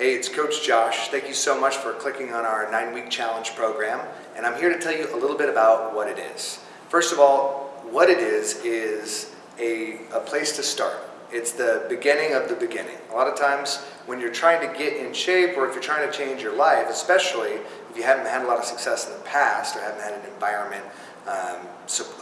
Hey, it's Coach Josh. Thank you so much for clicking on our nine-week challenge program. And I'm here to tell you a little bit about what it is. First of all, what it is is a, a place to start. It's the beginning of the beginning. A lot of times when you're trying to get in shape or if you're trying to change your life, especially if you haven't had a lot of success in the past or haven't had an environment, um,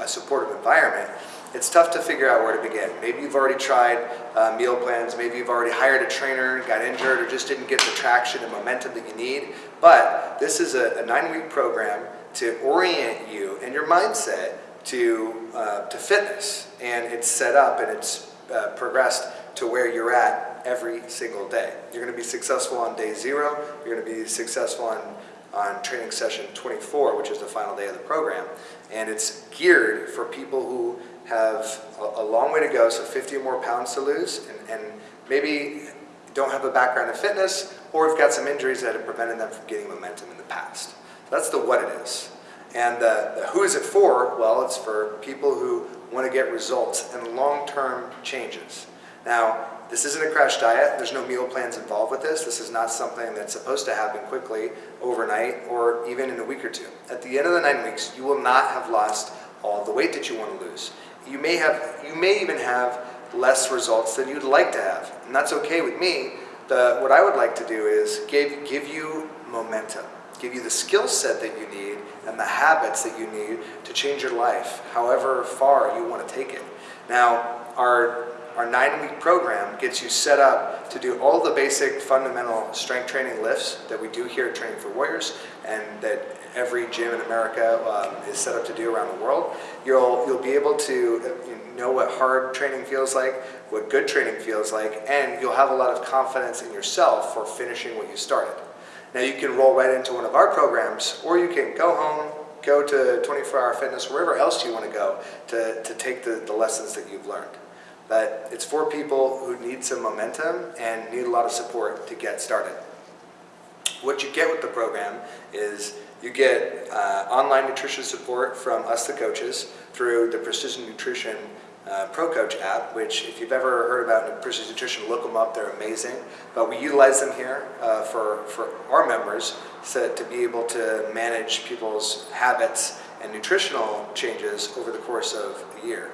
a supportive environment, it's tough to figure out where to begin. Maybe you've already tried uh, meal plans, maybe you've already hired a trainer, got injured, or just didn't get the traction and momentum that you need. But this is a, a nine-week program to orient you and your mindset to, uh, to fitness. And it's set up and it's uh, progressed to where you're at every single day. You're going to be successful on day zero. You're going to be successful on on training session 24, which is the final day of the program. And it's geared for people who have a, a long way to go, so 50 or more pounds to lose, and, and maybe don't have a background in fitness, or have got some injuries that have prevented them from getting momentum in the past. So that's the what it is. And the, the who is it for? Well, it's for people who want to get results and long-term changes. Now, this isn't a crash diet. There's no meal plans involved with this. This is not something that's supposed to happen quickly, overnight, or even in a week or two. At the end of the nine weeks, you will not have lost all the weight that you want to lose. You may have, you may even have less results than you'd like to have, and that's okay with me. The, what I would like to do is give, give you momentum, give you the skill set that you need and the habits that you need to change your life, however far you want to take it. Now, our our nine-week program gets you set up to do all the basic fundamental strength training lifts that we do here at Training for Warriors and that every gym in America um, is set up to do around the world. You'll, you'll be able to know what hard training feels like, what good training feels like, and you'll have a lot of confidence in yourself for finishing what you started. Now you can roll right into one of our programs, or you can go home, go to 24 Hour Fitness, wherever else you want to go to, to take the, the lessons that you've learned. But it's for people who need some momentum and need a lot of support to get started. What you get with the program is you get uh, online nutrition support from us, the coaches, through the Precision Nutrition uh, Pro Coach app, which if you've ever heard about Precision Nutrition, look them up, they're amazing. But we utilize them here uh, for, for our members so to be able to manage people's habits and nutritional changes over the course of a year.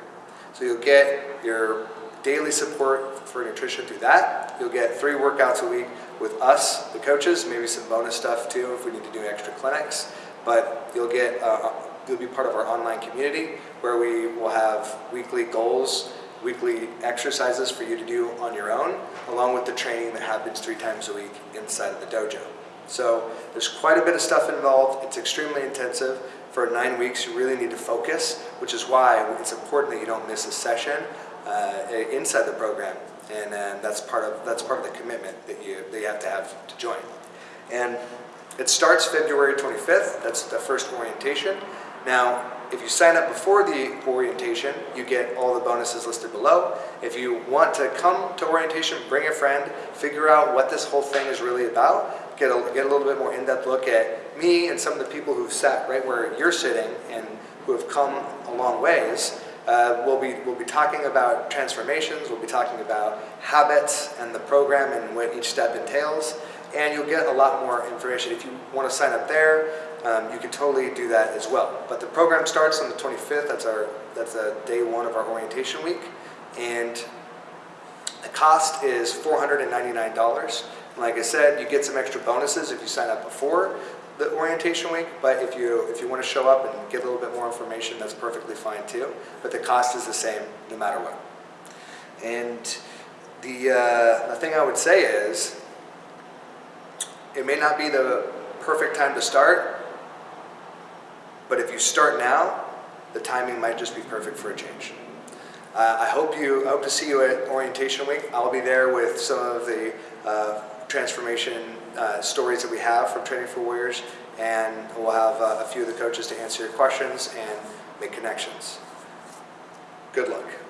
So you'll get your daily support for nutrition through that. You'll get three workouts a week with us, the coaches, maybe some bonus stuff too if we need to do extra clinics. But you'll get, uh, you'll be part of our online community where we will have weekly goals, weekly exercises for you to do on your own, along with the training that happens three times a week inside of the dojo. So there's quite a bit of stuff involved. It's extremely intensive. For nine weeks, you really need to focus, which is why it's important that you don't miss a session uh, inside the program. And uh, that's part of that's part of the commitment that you that you have to have to join. And it starts February 25th. That's the first orientation. Now, if you sign up before the orientation, you get all the bonuses listed below. If you want to come to orientation, bring a friend, figure out what this whole thing is really about, get a, get a little bit more in-depth look at me and some of the people who've sat right where you're sitting and who have come a long ways. Uh, we'll, be, we'll be talking about transformations, we'll be talking about habits and the program and what each step entails, and you'll get a lot more information. If you want to sign up there, um, you can totally do that as well. But the program starts on the 25th, that's, our, that's a day one of our orientation week, and the cost is $499. Like I said, you get some extra bonuses if you sign up before the orientation week, but if you if you want to show up and get a little bit more information, that's perfectly fine too. But the cost is the same no matter what. And the, uh, the thing I would say is, it may not be the perfect time to start, but if you start now, the timing might just be perfect for a change. Uh, I hope you I hope to see you at orientation week. I'll be there with some of the uh, transformation uh, stories that we have from Training for Warriors, and we'll have uh, a few of the coaches to answer your questions and make connections. Good luck.